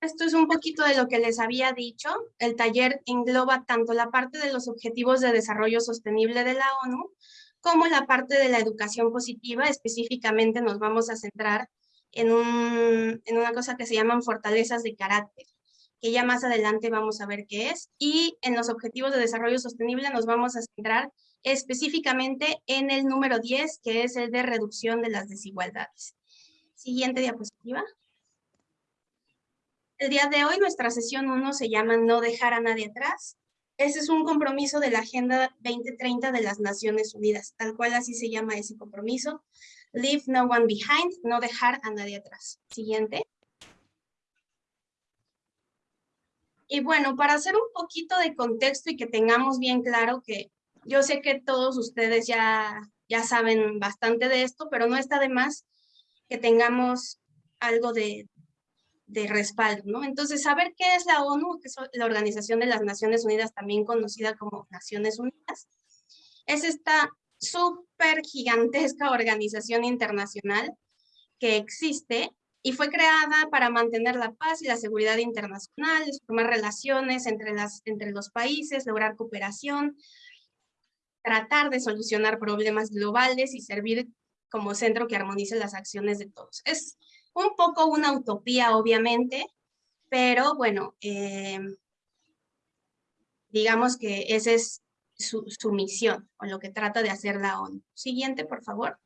Esto es un poquito de lo que les había dicho. El taller engloba tanto la parte de los Objetivos de Desarrollo Sostenible de la ONU, como la parte de la educación positiva. Específicamente nos vamos a centrar en, en una cosa que se llaman fortalezas de carácter, que ya más adelante vamos a ver qué es. Y en los Objetivos de Desarrollo Sostenible nos vamos a centrar específicamente en el número 10, que es el de reducción de las desigualdades. Siguiente diapositiva. El día de hoy nuestra sesión 1 se llama No dejar a nadie atrás. Ese es un compromiso de la Agenda 2030 de las Naciones Unidas, tal cual así se llama ese compromiso. Leave no one behind, no dejar a nadie atrás. Siguiente. Y bueno, para hacer un poquito de contexto y que tengamos bien claro que yo sé que todos ustedes ya, ya saben bastante de esto, pero no está de más que tengamos algo de, de respaldo, ¿no? Entonces, saber qué es la ONU, que es la Organización de las Naciones Unidas, también conocida como Naciones Unidas, es esta súper gigantesca organización internacional que existe y fue creada para mantener la paz y la seguridad internacional, formar relaciones entre, las, entre los países, lograr cooperación, tratar de solucionar problemas globales y servir como centro que armonice las acciones de todos. Es un poco una utopía, obviamente, pero bueno, eh, digamos que esa es su, su, misión o lo que trata de hacer la ONU. Siguiente, por favor.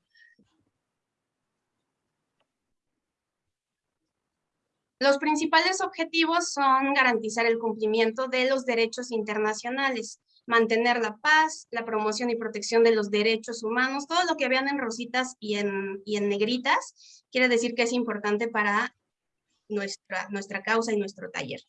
Los principales objetivos son garantizar el cumplimiento de los derechos internacionales, mantener la paz, la promoción y protección de los derechos humanos, todo lo que vean en rositas y en, y en negritas, quiere decir que es importante para nuestra, nuestra causa y nuestro taller.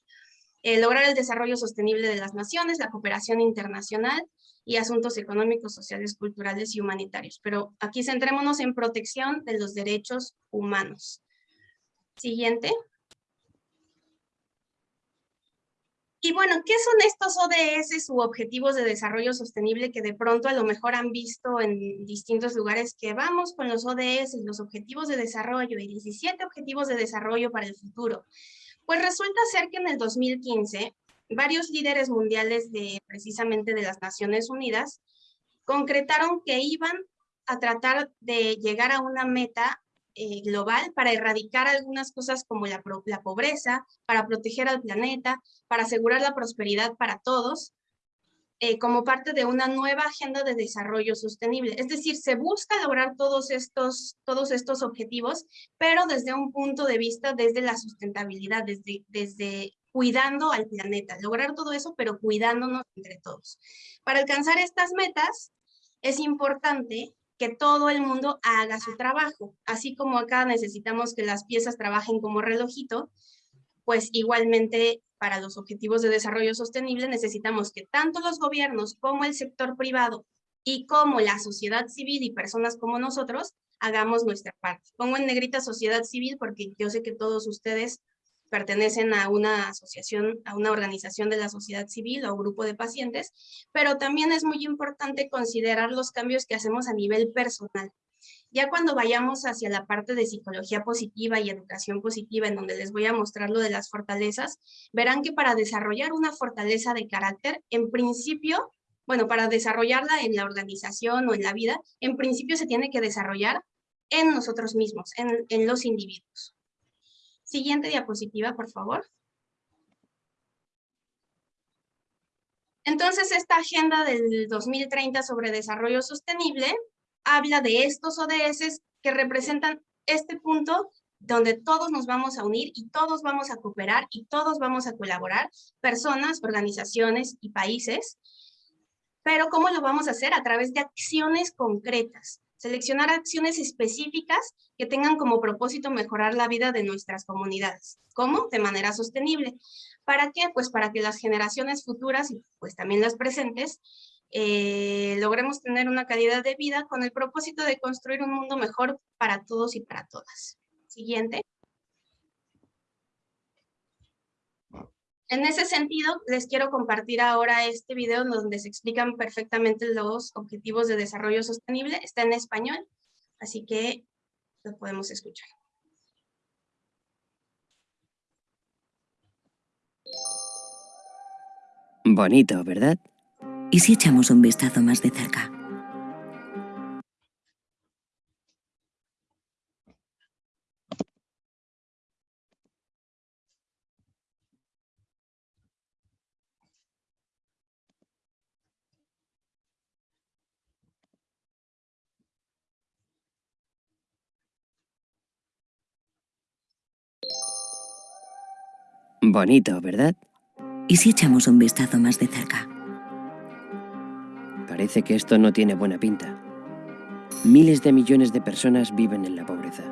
Eh, lograr el desarrollo sostenible de las naciones, la cooperación internacional y asuntos económicos, sociales, culturales y humanitarios. Pero aquí centrémonos en protección de los derechos humanos. Siguiente. Y bueno, ¿qué son estos ODS u Objetivos de Desarrollo Sostenible que de pronto a lo mejor han visto en distintos lugares que vamos con los ODS, los Objetivos de Desarrollo y 17 Objetivos de Desarrollo para el futuro? Pues resulta ser que en el 2015 varios líderes mundiales de precisamente de las Naciones Unidas concretaron que iban a tratar de llegar a una meta eh, global para erradicar algunas cosas como la, la pobreza, para proteger al planeta, para asegurar la prosperidad para todos, eh, como parte de una nueva agenda de desarrollo sostenible. Es decir, se busca lograr todos estos, todos estos objetivos, pero desde un punto de vista desde la sustentabilidad, desde, desde cuidando al planeta. Lograr todo eso, pero cuidándonos entre todos. Para alcanzar estas metas, es importante que todo el mundo haga su trabajo. Así como acá necesitamos que las piezas trabajen como relojito, pues igualmente para los objetivos de desarrollo sostenible necesitamos que tanto los gobiernos como el sector privado y como la sociedad civil y personas como nosotros hagamos nuestra parte. Pongo en negrita sociedad civil porque yo sé que todos ustedes pertenecen a una asociación, a una organización de la sociedad civil o grupo de pacientes, pero también es muy importante considerar los cambios que hacemos a nivel personal. Ya cuando vayamos hacia la parte de psicología positiva y educación positiva, en donde les voy a mostrar lo de las fortalezas, verán que para desarrollar una fortaleza de carácter, en principio, bueno, para desarrollarla en la organización o en la vida, en principio se tiene que desarrollar en nosotros mismos, en, en los individuos. Siguiente diapositiva, por favor. Entonces, esta agenda del 2030 sobre desarrollo sostenible habla de estos ODS que representan este punto donde todos nos vamos a unir y todos vamos a cooperar y todos vamos a colaborar, personas, organizaciones y países. Pero ¿cómo lo vamos a hacer? A través de acciones concretas. Seleccionar acciones específicas que tengan como propósito mejorar la vida de nuestras comunidades. ¿Cómo? De manera sostenible. ¿Para qué? Pues para que las generaciones futuras y pues también las presentes eh, logremos tener una calidad de vida con el propósito de construir un mundo mejor para todos y para todas. Siguiente. En ese sentido, les quiero compartir ahora este video donde se explican perfectamente los objetivos de desarrollo sostenible. Está en español, así que lo podemos escuchar. Bonito, ¿verdad? ¿Y si echamos un vistazo más de cerca? Bonito, ¿verdad? ¿Y si echamos un vistazo más de cerca? Parece que esto no tiene buena pinta. Miles de millones de personas viven en la pobreza.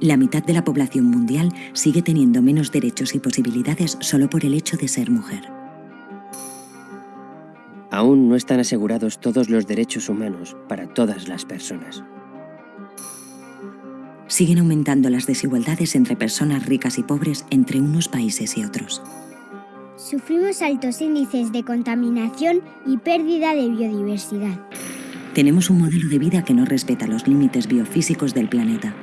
La mitad de la población mundial sigue teniendo menos derechos y posibilidades solo por el hecho de ser mujer. Aún no están asegurados todos los derechos humanos para todas las personas. Siguen aumentando las desigualdades entre personas ricas y pobres entre unos países y otros. Sufrimos altos índices de contaminación y pérdida de biodiversidad. Tenemos un modelo de vida que no respeta los límites biofísicos del planeta.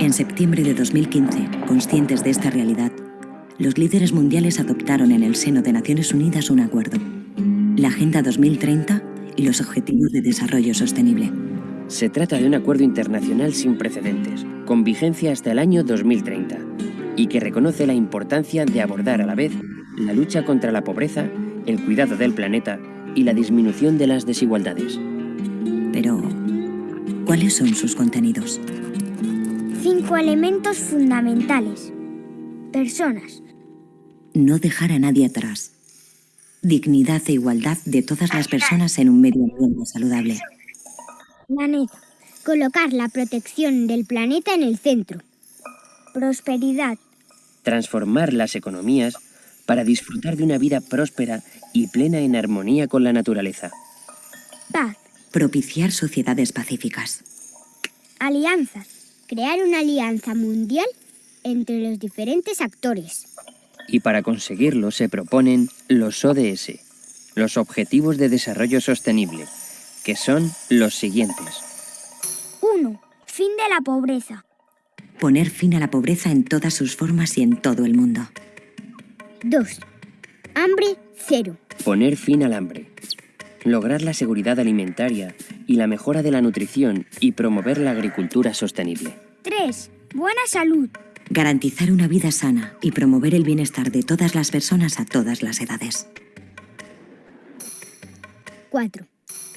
En septiembre de 2015, conscientes de esta realidad, los líderes mundiales adoptaron en el seno de Naciones Unidas un acuerdo, la Agenda 2030 y los Objetivos de Desarrollo Sostenible. Se trata de un acuerdo internacional sin precedentes, con vigencia hasta el año 2030, y que reconoce la importancia de abordar a la vez la lucha contra la pobreza, el cuidado del planeta y la disminución de las desigualdades. Pero, ¿cuáles son sus contenidos? Cinco elementos fundamentales. Personas. No dejar a nadie atrás. Dignidad e igualdad de todas las personas en un medio ambiente saludable. Planeta. Colocar la protección del planeta en el centro. Prosperidad. Transformar las economías para disfrutar de una vida próspera y plena en armonía con la naturaleza. Paz. Propiciar sociedades pacíficas. Alianzas. Crear una alianza mundial entre los diferentes actores. Y para conseguirlo se proponen los ODS, los Objetivos de Desarrollo Sostenible, que son los siguientes. 1. Fin de la pobreza. Poner fin a la pobreza en todas sus formas y en todo el mundo. 2. Hambre cero. Poner fin al hambre. Lograr la seguridad alimentaria y la mejora de la nutrición y promover la agricultura sostenible. 3. Buena salud. Garantizar una vida sana y promover el bienestar de todas las personas a todas las edades. 4.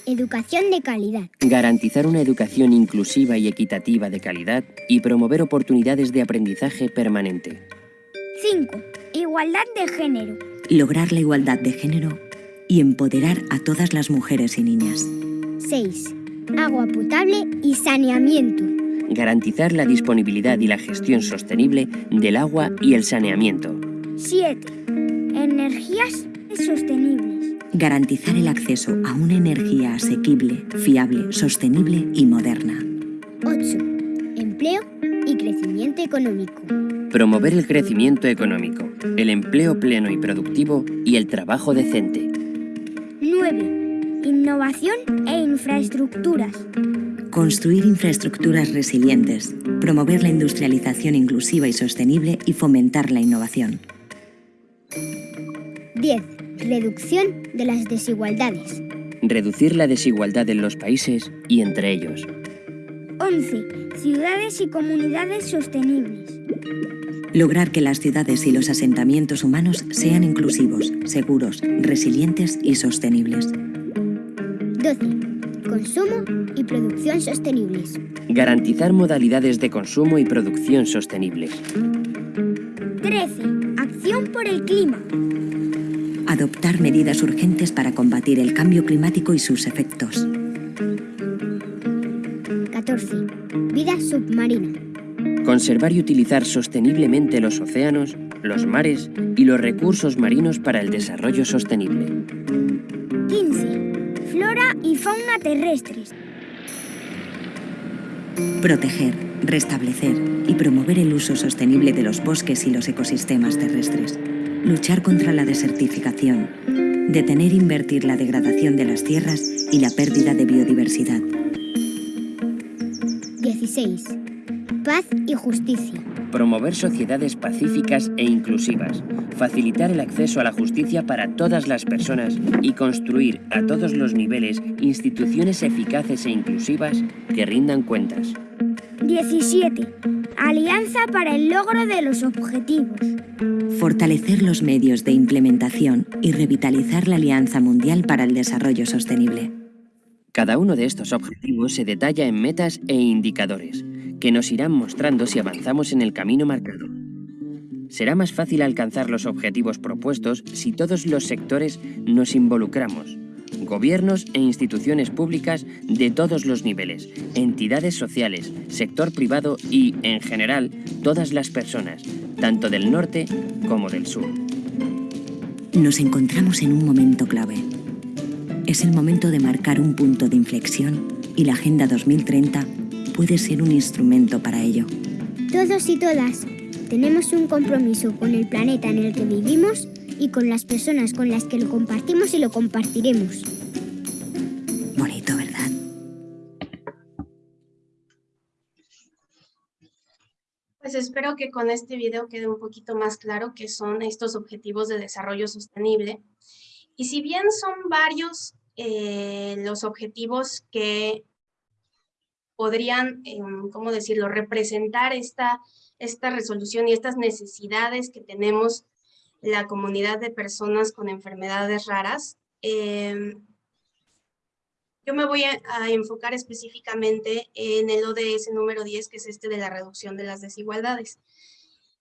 Educación de calidad. Garantizar una educación inclusiva y equitativa de calidad y promover oportunidades de aprendizaje permanente. 5. Igualdad de género. Lograr la igualdad de género y empoderar a todas las mujeres y niñas. 6. Agua potable y saneamiento. Garantizar la disponibilidad y la gestión sostenible del agua y el saneamiento. 7. Energías sostenibles. Garantizar el acceso a una energía asequible, fiable, sostenible y moderna. 8. Empleo y crecimiento económico. Promover el crecimiento económico, el empleo pleno y productivo y el trabajo decente. 9. Innovación e infraestructuras. Construir infraestructuras resilientes, promover la industrialización inclusiva y sostenible y fomentar la innovación. 10. Reducción de las desigualdades. Reducir la desigualdad en los países y entre ellos. 11. Ciudades y comunidades sostenibles. Lograr que las ciudades y los asentamientos humanos sean inclusivos, seguros, resilientes y sostenibles. 12. Consumo y producción sostenibles. Garantizar modalidades de consumo y producción sostenibles. 13. Acción por el clima. Adoptar medidas urgentes para combatir el cambio climático y sus efectos. 14. Vida submarina. Conservar y utilizar sosteniblemente los océanos, los mares y los recursos marinos para el desarrollo sostenible. 15. Flora y fauna terrestres. Proteger, restablecer y promover el uso sostenible de los bosques y los ecosistemas terrestres. Luchar contra la desertificación. Detener e invertir la degradación de las tierras y la pérdida de biodiversidad. 16. paz y justicia. Promover sociedades pacíficas e inclusivas, facilitar el acceso a la justicia para todas las personas y construir a todos los niveles instituciones eficaces e inclusivas que rindan cuentas. 17. Alianza para el logro de los objetivos. Fortalecer los medios de implementación y revitalizar la Alianza Mundial para el Desarrollo Sostenible. Cada uno de estos objetivos se detalla en metas e indicadores, que nos irán mostrando si avanzamos en el camino marcado. Será más fácil alcanzar los objetivos propuestos si todos los sectores nos involucramos, gobiernos e instituciones públicas de todos los niveles, entidades sociales, sector privado y, en general, todas las personas, tanto del norte como del sur. Nos encontramos en un momento clave. Es el momento de marcar un punto de inflexión y la Agenda 2030 puede ser un instrumento para ello. Todos y todas tenemos un compromiso con el planeta en el que vivimos y con las personas con las que lo compartimos y lo compartiremos. Bonito, ¿verdad? Pues espero que con este video quede un poquito más claro qué son estos objetivos de desarrollo sostenible. Y si bien son varios eh, los objetivos que podrían, em, ¿cómo decirlo?, representar esta, esta resolución y estas necesidades que tenemos la comunidad de personas con enfermedades raras. Em, yo me voy a, enfocar específicamente en el ODS número 10, que es este de la reducción de las desigualdades.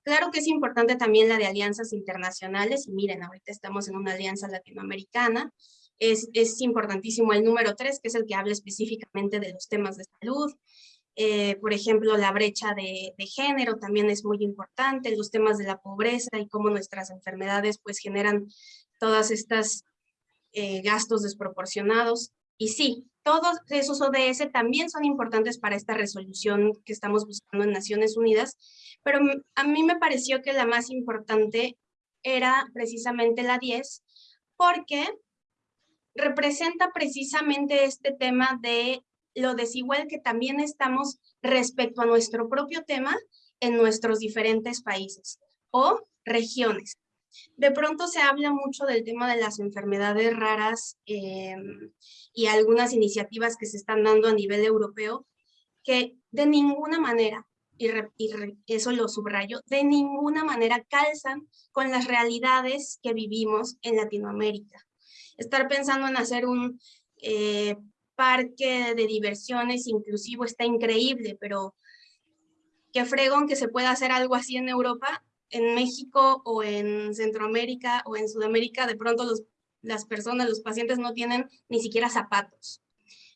Claro que es importante también la de alianzas internacionales, y miren, ahorita estamos en una alianza latinoamericana, es, es importantísimo el número 3, que es el que habla específicamente de los temas de salud, eh, por ejemplo, la brecha de, género también es muy importante, los temas de la pobreza y cómo nuestras enfermedades pues generan todas estas eh, gastos desproporcionados. Y sí, todos esos ODS también son importantes para esta resolución que estamos buscando en Naciones Unidas, pero a mí me pareció que la más importante era precisamente la 10, porque representa precisamente este tema de lo desigual que también estamos respecto a nuestro propio tema en nuestros diferentes países o regiones. De pronto se habla mucho del tema de las enfermedades raras em, y algunas iniciativas que se están dando a nivel europeo que de ninguna manera, y, y eso lo subrayo, de ninguna manera calzan con las realidades que vivimos en Latinoamérica. Estar pensando en hacer un eh, parque de diversiones inclusivo está increíble, pero qué fregón que se pueda hacer algo así en Europa, en México o en Centroamérica o en Sudamérica, de pronto las personas, los pacientes no tienen ni siquiera zapatos.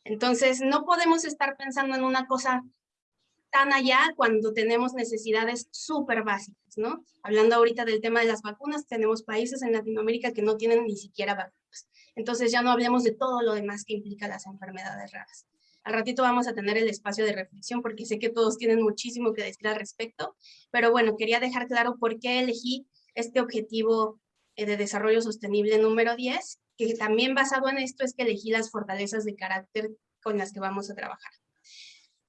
Entonces, no podemos estar pensando en una cosa tan allá cuando tenemos necesidades súper básicas, ¿no? Hablando ahorita del tema de las vacunas, tenemos países en Latinoamérica que no tienen ni siquiera vacunas. Entonces ya no hablemos de todo lo demás que implica las enfermedades raras. Al ratito vamos a tener el espacio de reflexión porque sé que todos tienen muchísimo que decir al respecto, pero bueno, quería dejar claro por qué elegí este objetivo eh, de desarrollo sostenible número 10, que también basado en esto es que elegí las fortalezas de carácter con las que vamos a trabajar.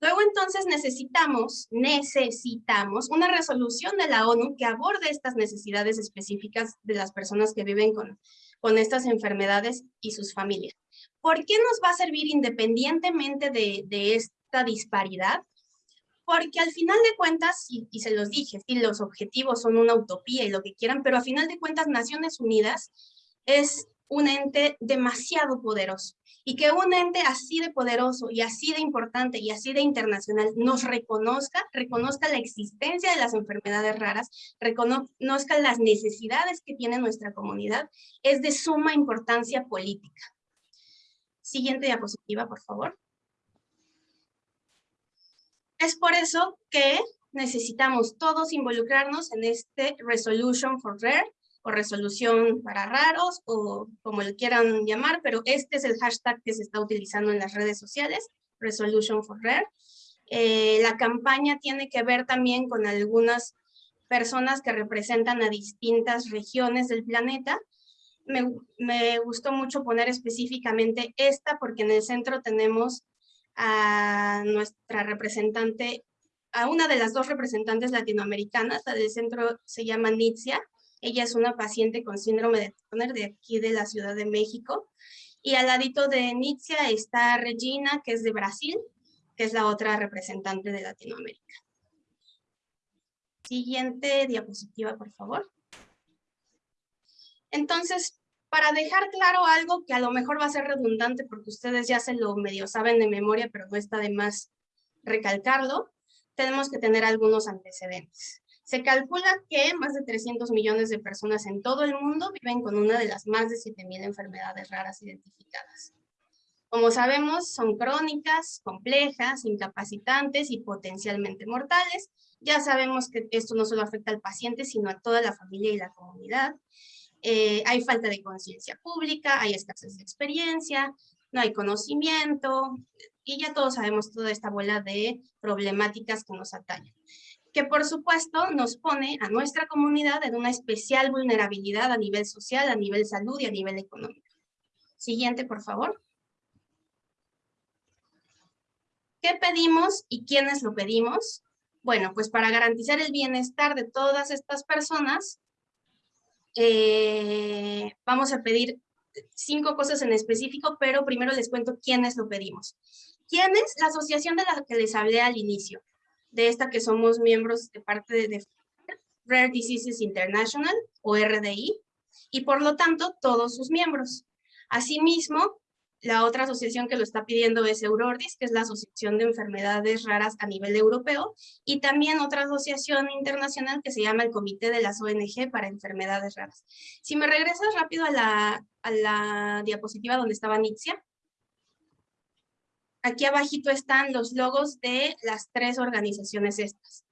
Luego entonces necesitamos, necesitamos una resolución de la ONU que aborde estas necesidades específicas de las personas que viven con, con estas enfermedades y sus familias. ¿Por qué nos va a servir independientemente de, esta disparidad? Porque al final de cuentas, y, y, se los dije, sí, los objetivos son una utopía y lo que quieran, pero al final de cuentas Naciones Unidas es un ente demasiado poderoso y que un ente así de poderoso y así de importante y así de internacional nos reconozca, reconozca la existencia de las enfermedades raras, reconozca las necesidades que tiene nuestra comunidad, es de suma importancia política. Siguiente diapositiva, por favor. Es por eso que necesitamos todos involucrarnos en este Resolution for Rare, o resolución para raros o como le quieran llamar, pero este es el hashtag que se está utilizando en las redes sociales, Resolution for Rare. Eh, la campaña tiene que ver también con algunas personas que representan a distintas regiones del planeta. Me, me gustó mucho poner específicamente esta porque en el centro tenemos a nuestra representante a una de las dos representantes latinoamericanas, la del centro se llama Nitzia, ella es una paciente con síndrome de Turner de aquí de la Ciudad de México, y al ladito de Nitzia está Regina, que es de Brasil, que es la otra representante de Latinoamérica. Siguiente diapositiva, por favor. Entonces, para dejar claro algo que a lo mejor va a ser redundante porque ustedes ya se lo medio saben de memoria, pero no está de más recalcarlo, tenemos que tener algunos antecedentes. Se calcula que más de 300 millones de personas en todo el mundo viven con una de las más de 7.000 enfermedades raras identificadas. Como sabemos, son crónicas, complejas, incapacitantes y potencialmente mortales. Ya sabemos que esto no solo afecta al paciente, sino a toda la familia y la comunidad. Eh, hay falta de conciencia pública, hay escasez de experiencia, no hay conocimiento, y ya todos sabemos toda esta bola de problemáticas que nos atañen. Que por supuesto nos pone a nuestra comunidad en una especial vulnerabilidad a nivel social, a nivel salud y a nivel económico. Siguiente, por favor. ¿Qué pedimos y quiénes lo pedimos? Bueno, pues para garantizar el bienestar de todas estas personas, eh, vamos a pedir cinco cosas en específico, pero primero les cuento quiénes lo pedimos. ¿Quién es? La asociación de la que les hablé al inicio, de esta que somos miembros de parte de Rare Diseases International, o RDI, y por lo tanto todos sus miembros. Asimismo, la otra asociación que lo está pidiendo es Eurordis, que es la Asociación de Enfermedades Raras a nivel europeo, y también otra asociación internacional que se llama el Comité de las ONG para Enfermedades Raras. Si me regresas rápido a la, a la diapositiva donde estaba Nixia, aquí abajito están los logos de las tres organizaciones estas.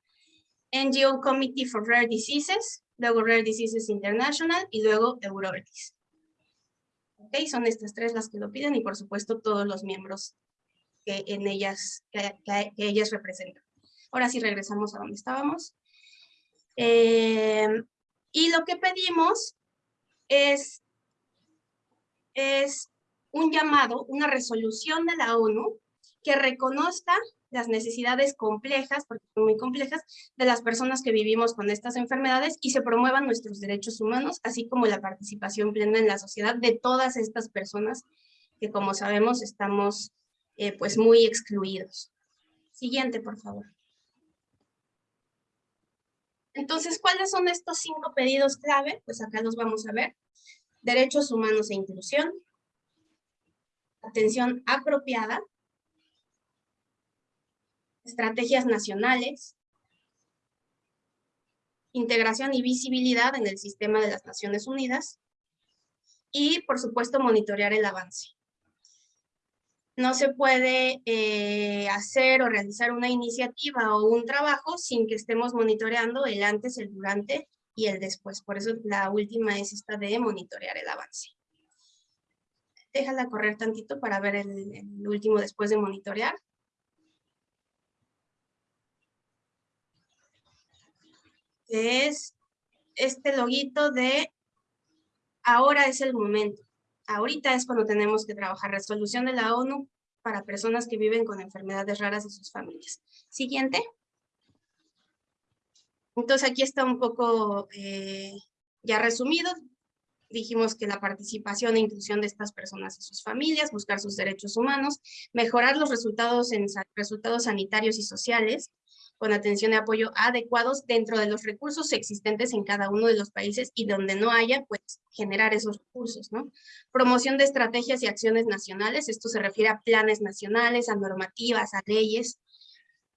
NGO Committee for Rare Diseases, luego Rare Diseases International y luego Eurordis. Son estas tres las que lo piden y por supuesto todos los miembros que, en ellas, que, ellas representan. Ahora sí regresamos a donde estábamos. Eh, y lo que pedimos es, es un llamado, una resolución de la ONU que reconozca las necesidades complejas, porque son muy complejas, de las personas que vivimos con estas enfermedades y se promuevan nuestros derechos humanos, así como la participación plena en la sociedad de todas estas personas que como sabemos estamos eh, pues muy excluidos. Siguiente, por favor. Entonces, ¿cuáles son estos cinco pedidos clave? Pues acá los vamos a ver. Derechos humanos e inclusión. Atención apropiada estrategias nacionales, integración y visibilidad en el sistema de las Naciones Unidas y, por supuesto, monitorear el avance. No se puede eh, hacer o realizar una iniciativa o un trabajo sin que estemos monitoreando el antes, el durante y el después. Por eso la última es esta de monitorear el avance. Déjala correr tantito para ver el último después de monitorear. es este loguito de ahora es el momento. Ahorita es cuando tenemos que trabajar resolución de la ONU para personas que viven con enfermedades raras y sus familias. Siguiente. Entonces aquí está un poco eh, ya resumido. Dijimos que la participación e inclusión de estas personas y sus familias, buscar sus derechos humanos, mejorar los resultados en resultados sanitarios y sociales, con atención y apoyo adecuados dentro de los recursos existentes en cada uno de los países y donde no haya, pues generar esos recursos, ¿no? Promoción de estrategias y acciones nacionales, esto se refiere a planes nacionales, a normativas, a leyes,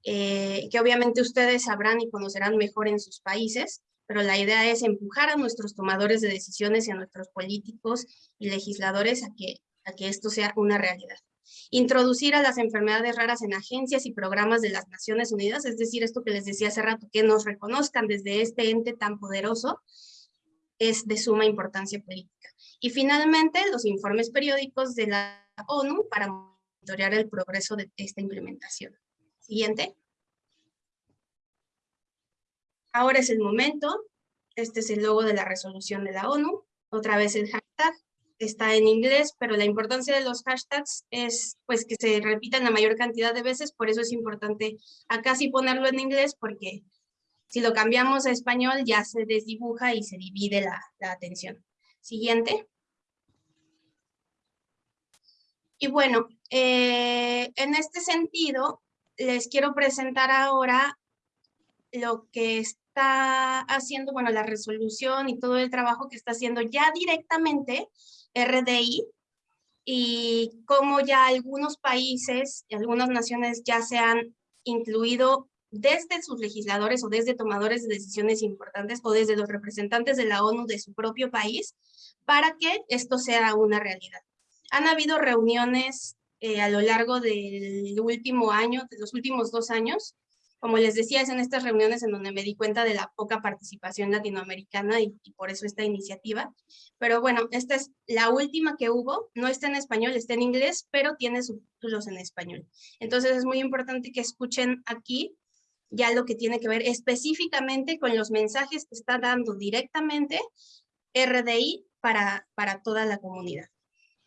eh, que obviamente ustedes sabrán y conocerán mejor en sus países, pero la idea es empujar a nuestros tomadores de decisiones y a nuestros políticos y legisladores a que, a que esto sea una realidad introducir a las enfermedades raras en agencias y programas de las Naciones Unidas, es decir, esto que les decía hace rato, que nos reconozcan desde este ente tan poderoso, es de suma importancia política. Y finalmente, los informes periódicos de la ONU para monitorear el progreso de esta implementación. Siguiente. Ahora es el momento. Este es el logo de la resolución de la ONU. Otra vez el hashtag está en inglés, pero la importancia de los hashtags es pues que se repitan la mayor cantidad de veces, por eso es importante acá sí ponerlo en inglés, porque si lo cambiamos a español ya se desdibuja y se divide la, atención. Siguiente. Y bueno, eh, en este sentido, les quiero presentar ahora lo que está haciendo, bueno, la resolución y todo el trabajo que está haciendo ya directamente RDI y cómo ya algunos países algunas naciones ya se han incluido desde sus legisladores o desde tomadores de decisiones importantes o desde los representantes de la ONU de su propio país para que esto sea una realidad. Han habido reuniones eh, a lo largo del último año, de los últimos dos años, como les decía, es en estas reuniones en donde me di cuenta de la poca participación latinoamericana y, por eso esta iniciativa. Pero bueno, esta es la última que hubo, no está en español, está en inglés, pero tiene subtítulos en español. Entonces es muy importante que escuchen aquí ya lo que tiene que ver específicamente con los mensajes que está dando directamente RDI para, para toda la comunidad.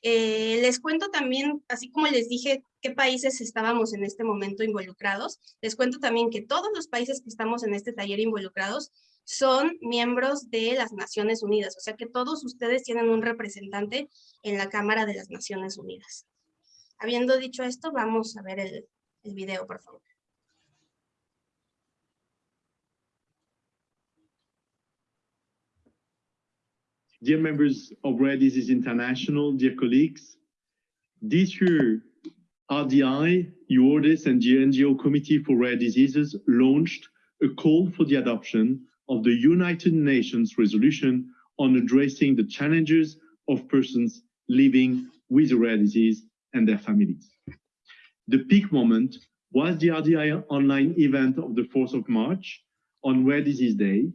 Eh, les cuento también, así como les dije qué países estábamos en este momento involucrados, les cuento también que todos los países que estamos en este taller involucrados son miembros de las Naciones Unidas, o sea que todos ustedes tienen un representante en la Cámara de las Naciones Unidas. Habiendo dicho esto, vamos a ver el, el video, por favor. Dear members of Rare Disease International, dear colleagues, this year, RDI, UORDIS, and the NGO Committee for Rare Diseases launched a call for the adoption of the United Nations resolution on addressing the challenges of persons living with a rare disease and their families. The peak moment was the RDI online event of the 4th of March on Rare Disease Day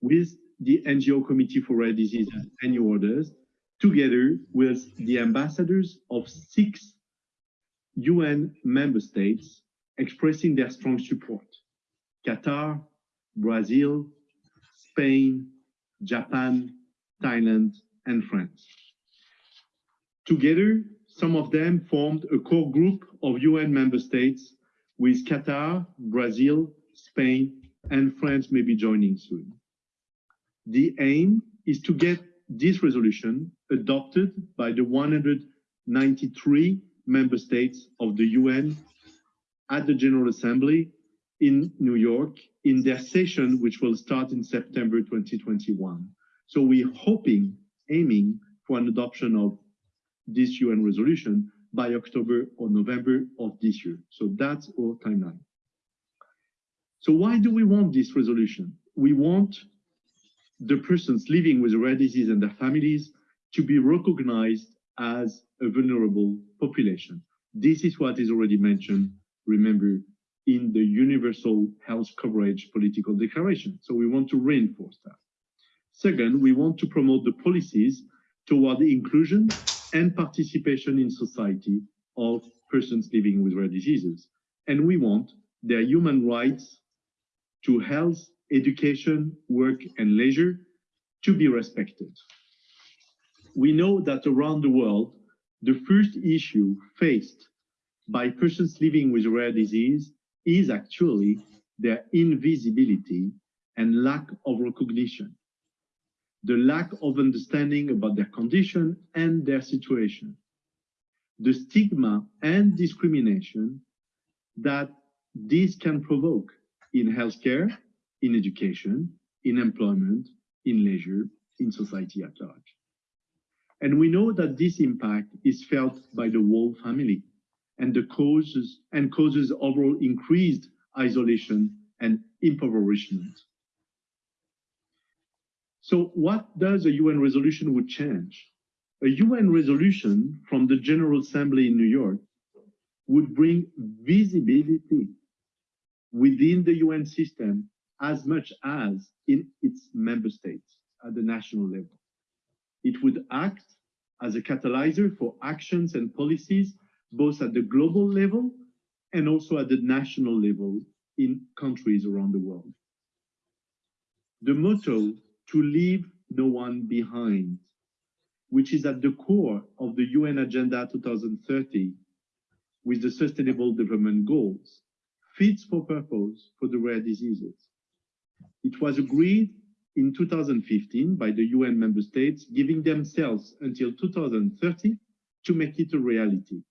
with the NGO Committee for Rare Diseases and New Orders, together with the ambassadors of six UN member states expressing their strong support. Qatar, Brazil, Spain, Japan, Thailand, and France. Together, some of them formed a core group of UN member states with Qatar, Brazil, Spain, and France may be joining soon. The aim is to get this resolution adopted by the 193 member states of the UN at the General Assembly in New York in their session, which will start in September 2021. So we're hoping, aiming for an adoption of this UN resolution by October or November of this year. So that's our timeline. So why do we want this resolution? We want the persons living with rare disease and their families to be recognized as a vulnerable population. This is what is already mentioned, remember, in the Universal Health Coverage Political Declaration. So we want to reinforce that. Second, we want to promote the policies toward the inclusion and participation in society of persons living with rare diseases. And we want their human rights to health education, work, and leisure to be respected. We know that around the world, the first issue faced by persons living with rare disease is actually their invisibility and lack of recognition, the lack of understanding about their condition and their situation, the stigma and discrimination that this can provoke in healthcare in education, in employment, in leisure, in society at large. And we know that this impact is felt by the whole family and the causes and causes overall increased isolation and impoverishment. So what does a UN resolution would change? A UN resolution from the General Assembly in New York would bring visibility within the UN system as much as in its member states at the national level. It would act as a catalyzer for actions and policies, both at the global level and also at the national level in countries around the world. The motto, to leave no one behind, which is at the core of the UN Agenda 2030 with the Sustainable Development Goals, fits for purpose for the rare diseases. It was agreed in 2015 by the UN member states, giving themselves until 2030 to make it a reality.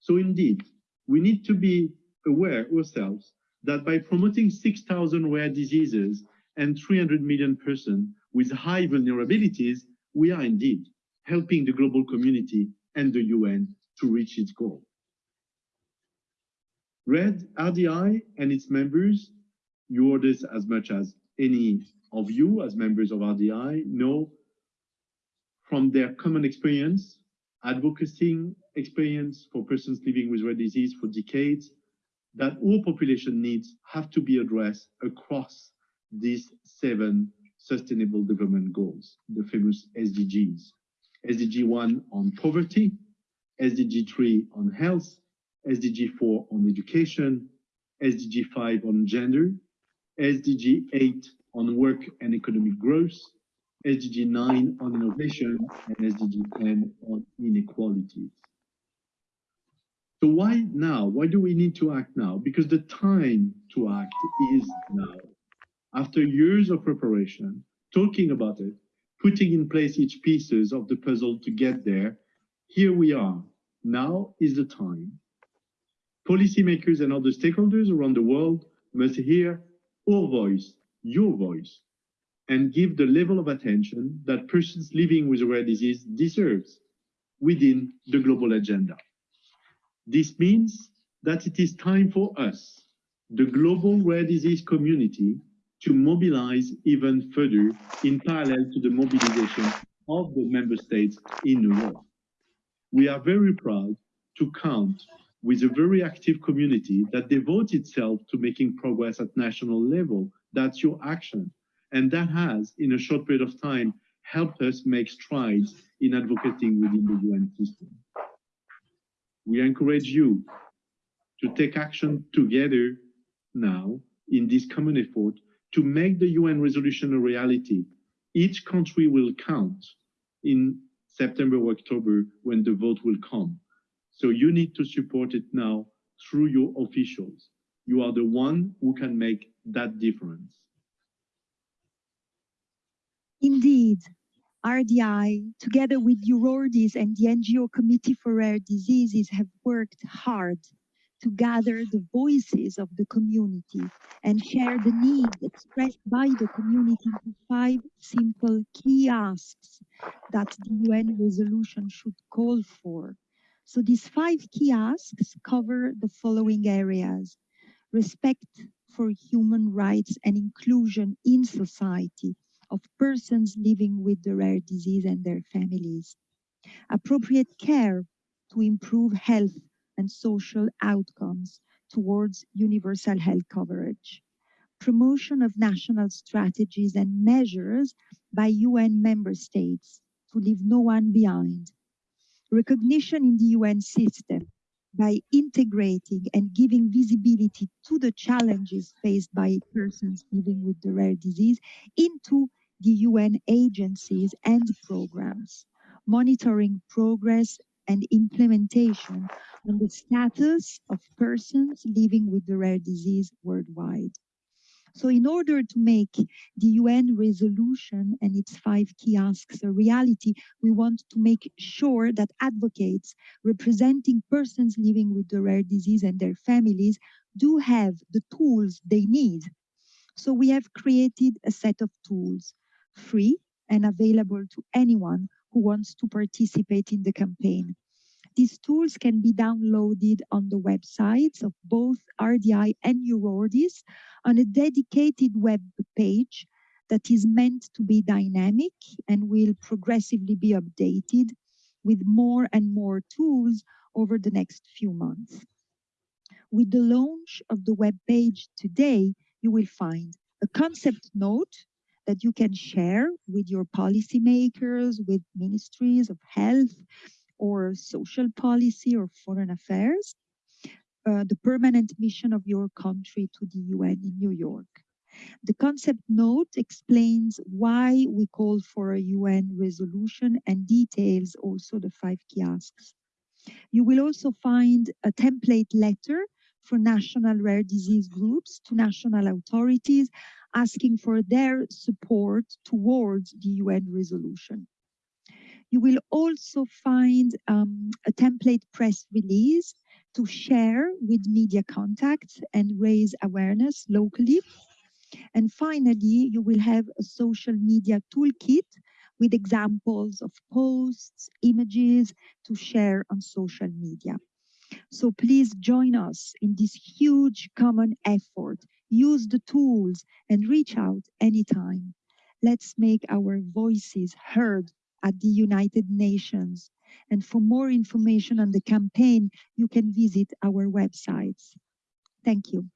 So indeed, we need to be aware ourselves that by promoting 6,000 rare diseases and 300 million persons with high vulnerabilities, we are indeed helping the global community and the UN to reach its goal. RED, RDI and its members, you this as much as any of you as members of RDI know from their common experience, advocacy experience for persons living with rare disease for decades, that all population needs have to be addressed across these seven sustainable development goals, the famous SDGs. SDG 1 on poverty, SDG 3 on health, SDG 4 on education, SDG 5 on gender, SDG 8 on work and economic growth, SDG 9 on innovation, and SDG 10 on inequalities. So why now? Why do we need to act now? Because the time to act is now. After years of preparation, talking about it, putting in place each pieces of the puzzle to get there, here we are. Now is the time. Policymakers and other stakeholders around the world must hear our voice, your voice, and give the level of attention that persons living with rare disease deserves within the global agenda. This means that it is time for us, the global rare disease community, to mobilize even further in parallel to the mobilization of the member states in the world. We are very proud to count with a very active community that devotes itself to making progress at national level. That's your action. And that has, in a short period of time, helped us make strides in advocating within the UN system we encourage you to take action together now in this common effort to make the UN resolution a reality. Each country will count in September or October when the vote will come. So you need to support it now through your officials. You are the one who can make that difference. Indeed, RDI, together with EURORDIS and the NGO Committee for Rare Diseases, have worked hard to gather the voices of the community and share the needs expressed by the community into five simple key asks that the UN resolution should call for. So these five key asks cover the following areas. Respect for human rights and inclusion in society, of persons living with the rare disease and their families. Appropriate care to improve health and social outcomes towards universal health coverage. Promotion of national strategies and measures by UN member states to leave no one behind. Recognition in the UN system by integrating and giving visibility to the challenges faced by persons living with the rare disease into the UN agencies and programs, monitoring progress and implementation on the status of persons living with the rare disease worldwide. So in order to make the UN resolution and its five key asks a reality, we want to make sure that advocates representing persons living with the rare disease and their families do have the tools they need. So we have created a set of tools free and available to anyone who wants to participate in the campaign. These tools can be downloaded on the websites of both RDI and EURORDIS on a dedicated web page that is meant to be dynamic and will progressively be updated with more and more tools over the next few months. With the launch of the web page today, you will find a concept note that you can share with your policymakers, with ministries of health or social policy or foreign affairs, uh, the permanent mission of your country to the UN in New York. The concept note explains why we call for a UN resolution and details also the five key asks. You will also find a template letter for national rare disease groups to national authorities asking for their support towards the UN resolution. You will also find um, a template press release to share with media contacts and raise awareness locally. And finally, you will have a social media toolkit with examples of posts, images to share on social media. So please join us in this huge common effort. Use the tools and reach out anytime. Let's make our voices heard at the United Nations. And for more information on the campaign, you can visit our websites. Thank you.